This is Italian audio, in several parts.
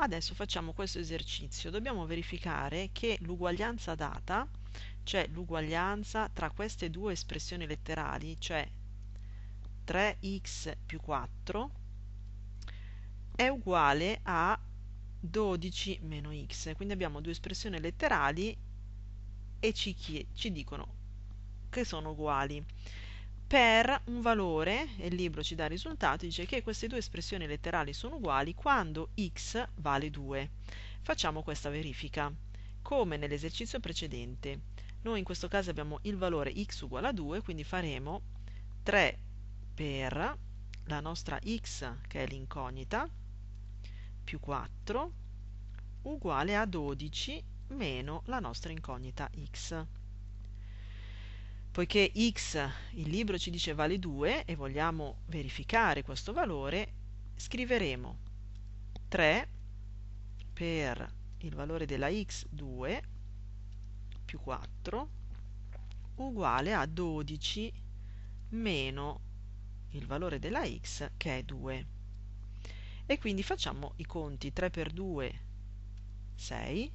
Adesso facciamo questo esercizio. Dobbiamo verificare che l'uguaglianza data, cioè l'uguaglianza tra queste due espressioni letterali, cioè 3x più 4, è uguale a 12 meno x. Quindi abbiamo due espressioni letterali e ci, ci dicono che sono uguali per un valore, e il libro ci dà il risultato, dice che queste due espressioni letterali sono uguali quando x vale 2. Facciamo questa verifica. Come nell'esercizio precedente, noi in questo caso abbiamo il valore x uguale a 2, quindi faremo 3 per la nostra x, che è l'incognita, più 4, uguale a 12 meno la nostra incognita x. Poiché x, il libro ci dice vale 2 e vogliamo verificare questo valore, scriveremo 3 per il valore della x 2 più 4 uguale a 12 meno il valore della x che è 2. E quindi facciamo i conti 3 per 2 6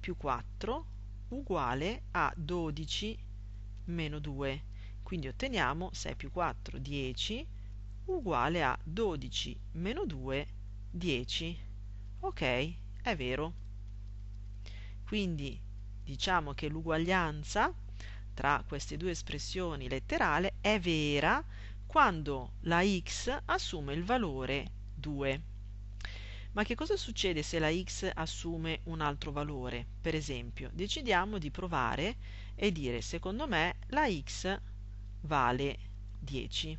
più 4 uguale a 12 meno 2. Quindi otteniamo 6 più 4, 10, uguale a 12 meno 2, 10. Ok, è vero. Quindi diciamo che l'uguaglianza tra queste due espressioni letterali è vera quando la x assume il valore 2. Ma che cosa succede se la x assume un altro valore? Per esempio, decidiamo di provare e dire secondo me la x vale 10.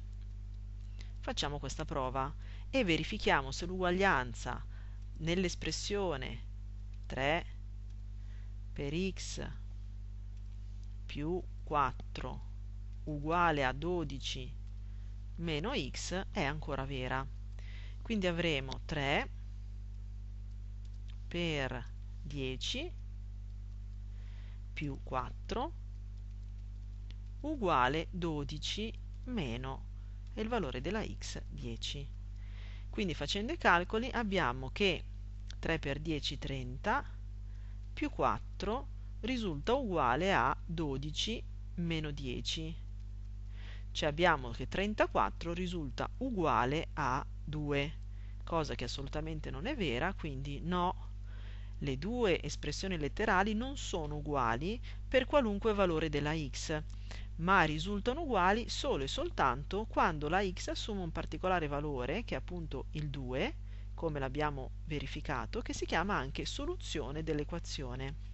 Facciamo questa prova e verifichiamo se l'uguaglianza nell'espressione 3 per x più 4 uguale a 12 meno x è ancora vera. Quindi avremo 3 per 10 più 4 uguale 12 meno il valore della x 10. Quindi facendo i calcoli abbiamo che 3 per 10 30 più 4 risulta uguale a 12 meno 10. Cioè abbiamo che 34 risulta uguale a 2, cosa che assolutamente non è vera, quindi no le due espressioni letterali non sono uguali per qualunque valore della x, ma risultano uguali solo e soltanto quando la x assume un particolare valore, che è appunto il 2, come l'abbiamo verificato, che si chiama anche soluzione dell'equazione.